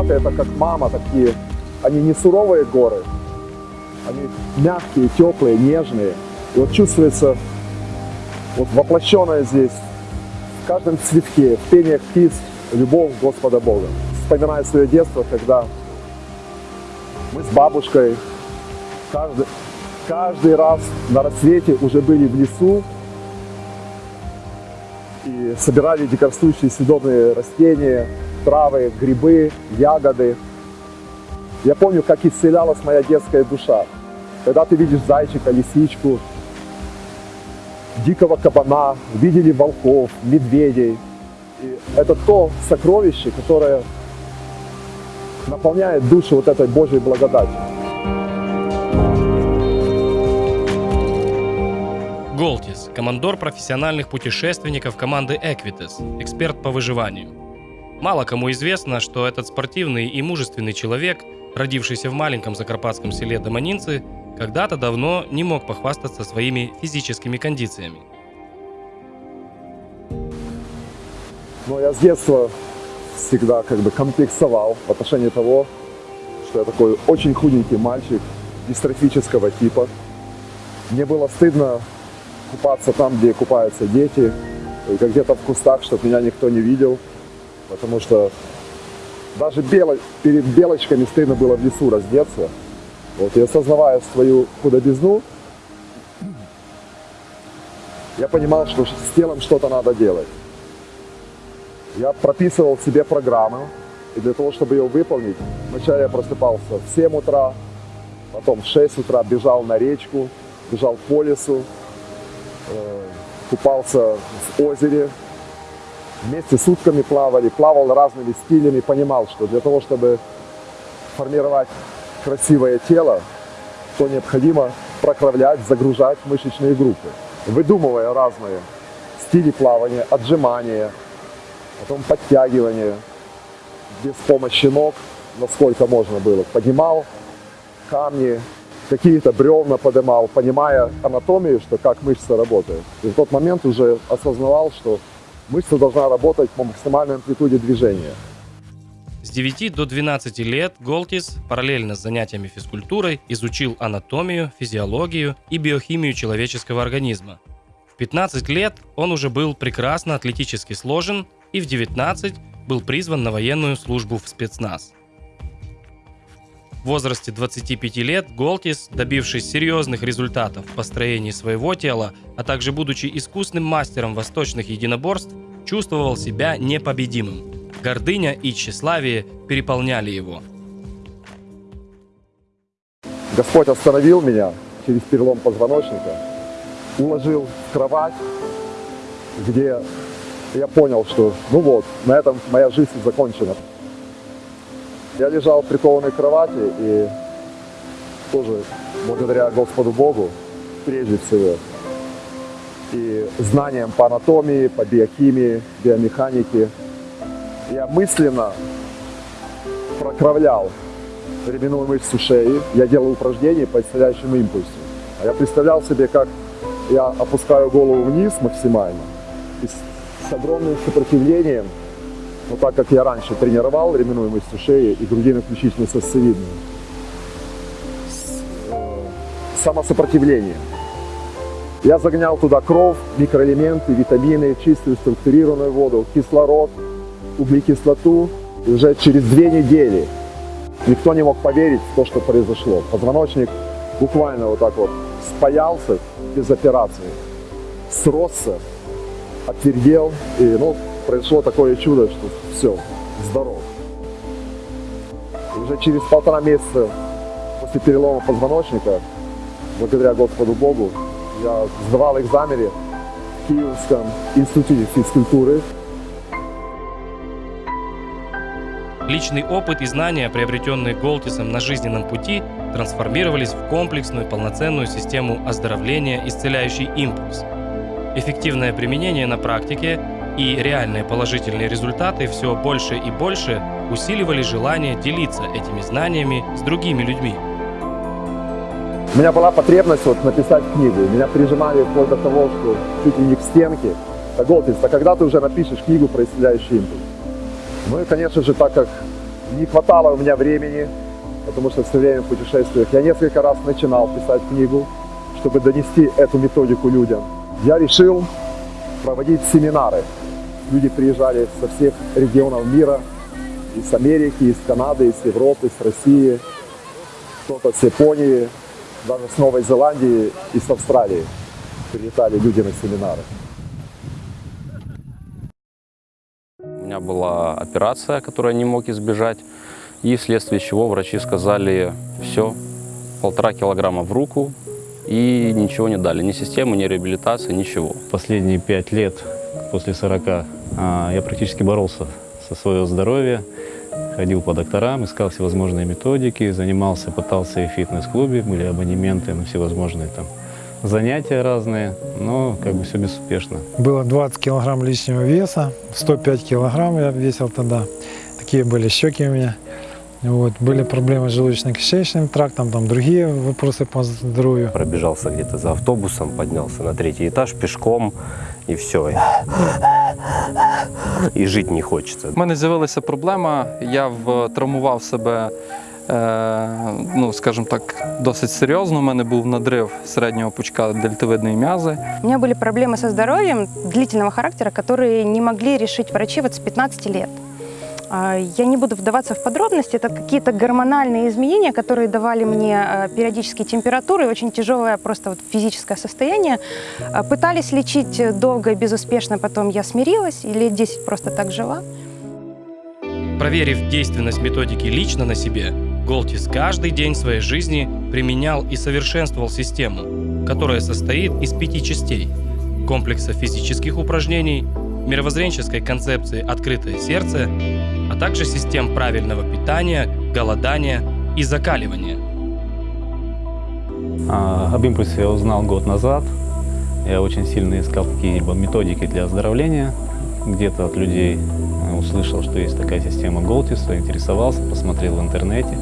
Карпаты это как мама такие, они не суровые горы, они мягкие, теплые, нежные. И вот чувствуется вот воплощенная здесь в каждом цветке, в пениях птиц, любовь Господа Бога. Вспоминаю свое детство, когда мы с бабушкой каждый, каждый раз на рассвете уже были в лесу и собирали дикорастущие съедобные растения, травы, грибы, ягоды. Я помню, как исцелялась моя детская душа. Когда ты видишь зайчика, лисичку, дикого кабана, видели волков, медведей. И это то сокровище, которое наполняет душу вот этой Божьей благодатью. Голтис – командор профессиональных путешественников команды Equites, эксперт по выживанию. Мало кому известно, что этот спортивный и мужественный человек, родившийся в маленьком закарпатском селе Доманинцы, когда-то давно не мог похвастаться своими физическими кондициями. Но я с детства всегда как бы комплексовал в отношении того, что я такой очень худенький мальчик дистрофического типа. Мне было стыдно купаться там, где купаются дети, только где-то в кустах, чтобы меня никто не видел, потому что даже бело, перед белочками стыдно было в лесу раздеться. Вот, и осознавая свою худобизну, я понимал, что с телом что-то надо делать. Я прописывал себе программу, и для того, чтобы ее выполнить, вначале я просыпался в 7 утра, потом в 6 утра бежал на речку, бежал по лесу, э, купался в озере, вместе сутками плавали, плавал разными стилями, понимал, что для того, чтобы формировать красивое тело, то необходимо прокравлять, загружать мышечные группы, выдумывая разные стили плавания, отжимания, потом подтягивание, без помощи ног, насколько можно было. Поднимал камни, какие-то бревна поднимал, понимая анатомию, что как мышца работает. И в тот момент уже осознавал, что мышца должна работать по максимальной амплитуде движения. С 9 до 12 лет Голтис параллельно с занятиями физкультурой изучил анатомию, физиологию и биохимию человеческого организма. В 15 лет он уже был прекрасно атлетически сложен и в 19 был призван на военную службу в спецназ. В возрасте 25 лет Голтис, добившись серьезных результатов в построении своего тела, а также будучи искусным мастером восточных единоборств, чувствовал себя непобедимым. Гордыня и тщеславие переполняли его. Господь остановил меня через перелом позвоночника, уложил в кровать, где я понял, что ну вот, на этом моя жизнь закончена. Я лежал в прикованной кровати и тоже благодаря Господу Богу, прежде всего, и знаниям по анатомии, по биохимии, биомеханике, я мысленно прокровлял ременную мышцу шеи, я делал упражнения по исходящему импульсу. А я представлял себе, как я опускаю голову вниз максимально, и с огромным сопротивлением, но так как я раньше тренировал ременную мышцу шеи и грудино-ключичную сосцевидную, с э, самосопротивлением. Я загонял туда кровь, микроэлементы, витамины, чистую структурированную воду, кислород, углекислоту. И уже через две недели никто не мог поверить в то, что произошло. Позвоночник буквально вот так вот спаялся без операции, сросся, отвердел, и ну, произошло такое чудо, что все, здоров. И уже через полтора месяца после перелома позвоночника, благодаря Господу Богу, я сдавал экзамены в Киевском институте физкультуры. Личный опыт и знания, приобретенные Голтисом на жизненном пути, трансформировались в комплексную полноценную систему оздоровления «Исцеляющий импульс», Эффективное применение на практике и реальные положительные результаты все больше и больше усиливали желание делиться этими знаниями с другими людьми. У меня была потребность вот написать книгу. Меня прижимали вплоть до того, что чуть ли не к стенке. Так, Голтис, а когда ты уже напишешь книгу про исцеляющий импульс? Ну и, конечно же, так как Не хватало у меня времени, потому что все время в путешествиях. Я несколько раз начинал писать книгу, чтобы донести эту методику людям. Я решил проводить семинары. Люди приезжали со всех регионов мира, из Америки, из Канады, из Европы, из России, кто-то с Японии, даже с Новой Зеландии и с Австралии. Прилетали люди на семинары. У меня была операция, которую я не мог избежать, и вследствие чего врачи сказали, все, полтора килограмма в руку, и ничего не дали, ни системы, ни реабилитации, ничего. Последние пять лет, после 40, а, я практически боролся со своего здоровья, ходил по докторам, искал всевозможные методики, занимался, пытался и в фитнес-клубе, были абонементы на всевозможные там занятия разные, но как бы все безуспешно. Было 20 килограмм лишнего веса, 105 килограмм я весил тогда. Такие были щеки у меня. Вот, были проблемы с желудочно-кишечным трактом, там другие вопросы по здоровью. Пробежался где-то за автобусом, поднялся на третий этаж пешком, і все І жити не хочеться. У мене з'явилася проблема, я травмував себе, е, ну, скажімо так, досить серйозно. У мене був надрив середнього пучка дельтовидної м'язи. У меня были проблемы со здоровьем длительного характера, которые не могли решить врачи вот с 15 лет. А, Я не буду вдаваться в подробности, это какие-то гормональные изменения, которые давали мне а, периодические температуры, очень тяжелое просто вот физическое состояние. А, Пытались лечить долго и безуспешно, потом я смирилась и лет 10 просто так жила. Проверив действенность методики лично на себе, Голтис каждый день своей жизни применял и совершенствовал систему, которая состоит из пяти частей – комплекса физических упражнений, мировоззренческой концепции «открытое сердце», также систем правильного питания, голодания и закаливания. А, об импульсе я узнал год назад. Я очень сильно искал какие-либо методики для оздоровления. Где-то от людей э, услышал, что есть такая система Голтис, заинтересовался, посмотрел в интернете.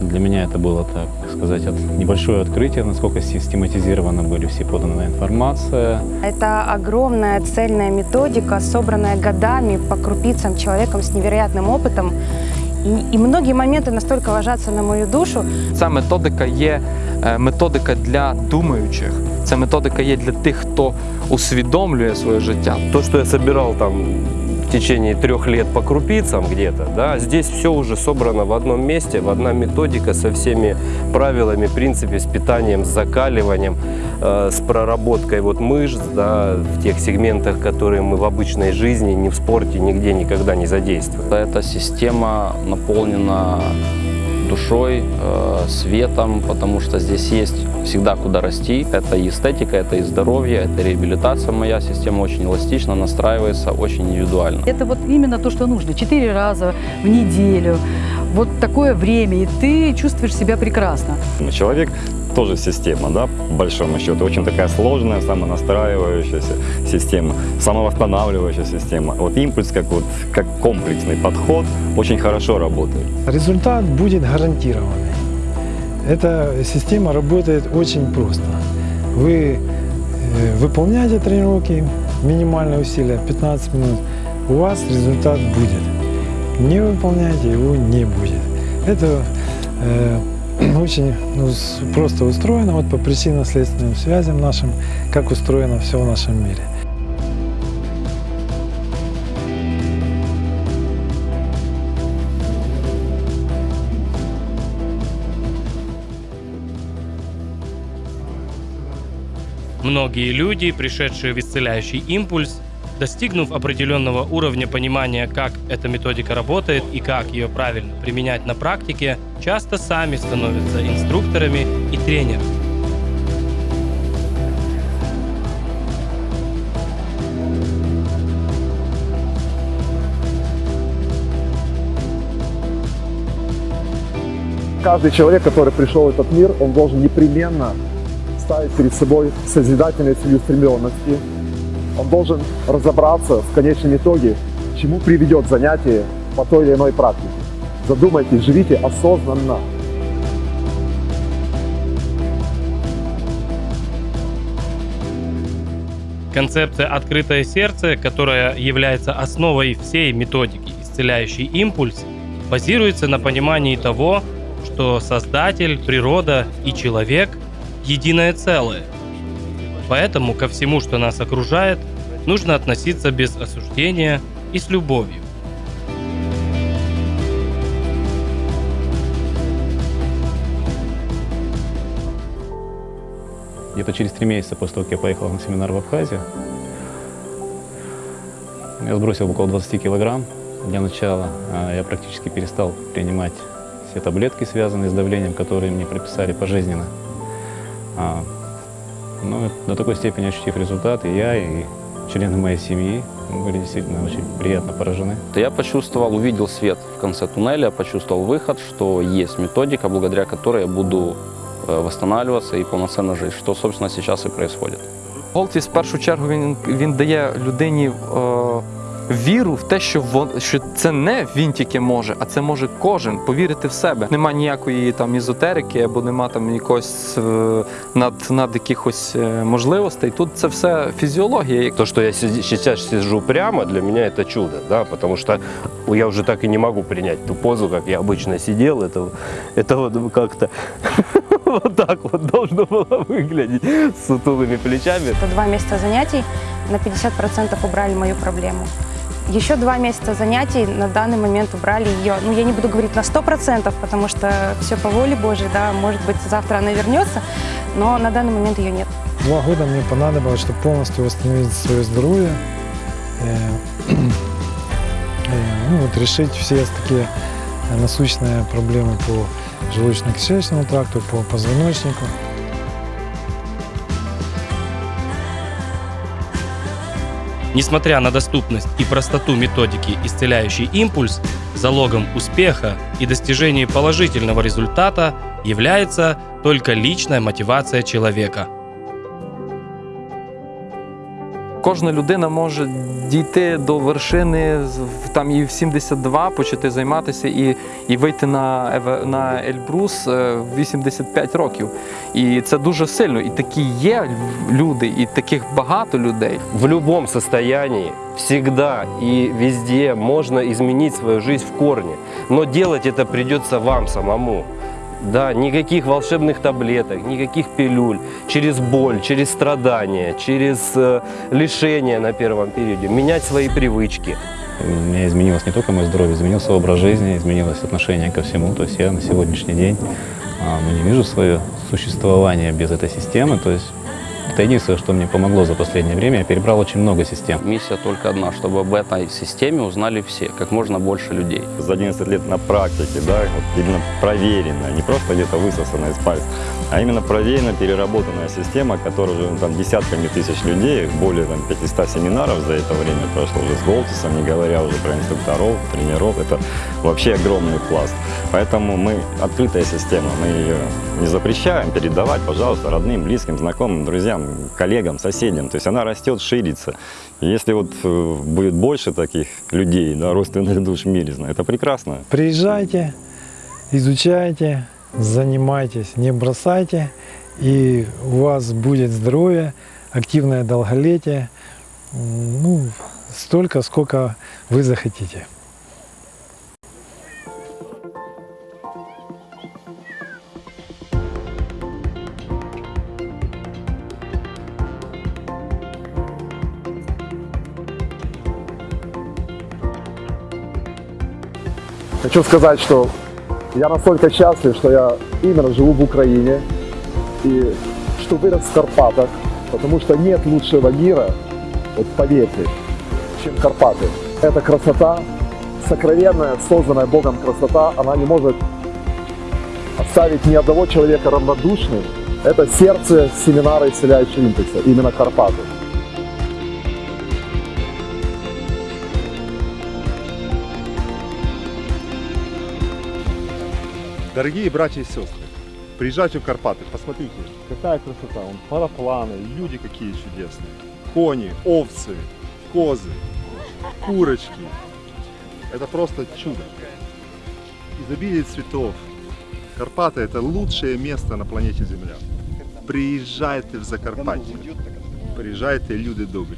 Для меня это было, так сказать, от, небольшое открытие, насколько систематизированы были все поданная информация. Это огромная цельная методика, собранная годами по крупицам человеком с невероятным опытом. И, и многие моменты настолько ложатся на мою душу, Ця методика є е, методика для думаючих. Це методика є для тих, хто усвідомлює своє життя. То, что я собирал там в течение трех лет по крупицам где-то, да, здесь все уже собрано в одном месте, в одна методика со всеми правилами, принципе, с питанием, с закаливанием, э, с проработкой вот мышц, да, в тех сегментах, которые мы в обычной жизни, ни в спорте, нигде никогда не задействуем. Эта система наполнена душой, э, светом, потому что здесь есть всегда куда расти. Это и эстетика, это и здоровье, это реабилитация. Моя система очень эластична, настраивается очень индивидуально. Это вот именно то, что нужно. Четыре раза в неделю. Вот такое время, и ты чувствуешь себя прекрасно. Человек тоже система, да, по большому счету. Очень такая сложная, самонастраивающаяся система, самовосстанавливающая система. Вот импульс, как, вот, как комплексный подход, очень хорошо работает. Результат будет гарантированный. Эта система работает очень просто. Вы э, выполняете тренировки, минимальные усилия, 15 минут, у вас результат будет. Не выполняете, его не будет. Это э, очень ну, просто устроено вот по причинно-следственным связям нашим, как устроено все в нашем мире. Многие люди, пришедшие в исцеляющий импульс, достигнув определенного уровня понимания, как эта методика работает и как ее правильно применять на практике, часто сами становятся инструкторами и тренерами. Каждый человек, который пришел в этот мир, он должен непременно ставить перед собой созидательные целеустремленности. Он должен разобраться в конечном итоге, чему приведет занятие по той или иной практике. Задумайтесь, живите осознанно. Концепция «открытое сердце», которая является основой всей методики «исцеляющий импульс», базируется на понимании того, что Создатель, природа и человек – единое целое. Поэтому ко всему, что нас окружает, нужно относиться без осуждения и с любовью. Где-то через три месяца после того, как я поехал на семинар в Абхазию, я сбросил около 20 килограмм. Для начала а, я практически перестал принимать все таблетки, связанные с давлением, которые мне прописали пожизненно. А, ну, до такой степени ощутив результат, и я, и члены моей семьи были действительно очень приятно поражены. Я почувствовал, увидел свет в конце туннеля, почувствовал выход, что есть методика, благодаря которой я буду э, восстанавливаться и полноценно жить, что, собственно, сейчас и происходит. Голтіс в першу чергу він, він дає людині е, віру в те, що, вон, що це не він тільки може, а це може кожен повірити в себе. Нема ніякої там ізотерики або нема там якогось е, над, над якихось е, можливостей. Тут це все фізіологія. То, что я си- сейчас сижу прямо, для меня это чудо, да, потому что я уже так и не могу принять ту позу, как я обычно сидел. Это, это вот как-то вот так вот должно было выглядеть с сутулыми плечами. Это два месяца занятий на 50% убрали мою проблему. Еще два месяца занятий на данный момент убрали ее. Ну, я не буду говорить на 100%, потому что все по воле Божьей, да, может быть, завтра она вернется, но на данный момент ее нет. Два года мне понадобилось, чтобы полностью восстановить свое здоровье, э, э, ну, вот решить все такие насущные проблемы по желудочно-кишечному тракту, по позвоночнику. Несмотря на доступность и простоту методики «Исцеляющий импульс», залогом успеха и достижения положительного результата является только личная мотивация человека. Кожна людина може дійти до вершини там і в 72, почати займатися і, і вийти на, на Ельбрус е, в 85 років. І це дуже сильно. І такі є люди, і таких багато людей. В любом состоянии, всегда и везде можно изменить свою жизнь в корне. Но делать это придется вам самому. Да, никаких волшебных таблеток, никаких пилюль. Через боль, через страдания, через э, лишения на первом периоде. Менять свои привычки. У меня изменилось не только мое здоровье, изменился образ жизни, изменилось отношение ко всему. То есть я на сегодняшний день ну, не вижу свое существование без этой системы. То есть это единственное, что мне помогло за последнее время. Я перебрал очень много систем. Миссия только одна, чтобы об этой системе узнали все, как можно больше людей. За 11 лет на практике, да, вот именно проверенная, не просто где-то высосанная из пальца, а именно проверенная, переработанная система, которая уже ну, там, десятками тысяч людей, более там, 500 семинаров за это время прошло уже с Голтисом, не говоря уже про инструкторов, тренеров, это вообще огромный пласт. Поэтому мы открытая система, мы ее не запрещаем передавать, пожалуйста, родным, близким, знакомым, друзьям, коллегам, соседям. То есть она растет, ширится. Если вот э, будет больше таких людей, да, родственных душ в это прекрасно. Приезжайте, изучайте, занимайтесь, не бросайте, и у вас будет здоровье, активное долголетие, ну, столько, сколько вы захотите. Хочу сказать, что я настолько счастлив, что я именно живу в Украине и что вырос в Карпатах, потому что нет лучшего мира, вот поверьте, чем Карпаты. Эта красота, сокровенная, созданная Богом красота, она не может оставить ни одного человека равнодушным. Это сердце семинара исцеляющего импульса, именно Карпаты. Дорогие братья и сестры, приезжайте в Карпаты, посмотрите, какая красота, он парапланы, люди какие чудесные, кони, овцы, козы, курочки. Это просто чудо. Изобилие цветов. Карпаты это лучшее место на планете Земля. Приезжайте в Закарпаття. Приїжджайте, люди добрі.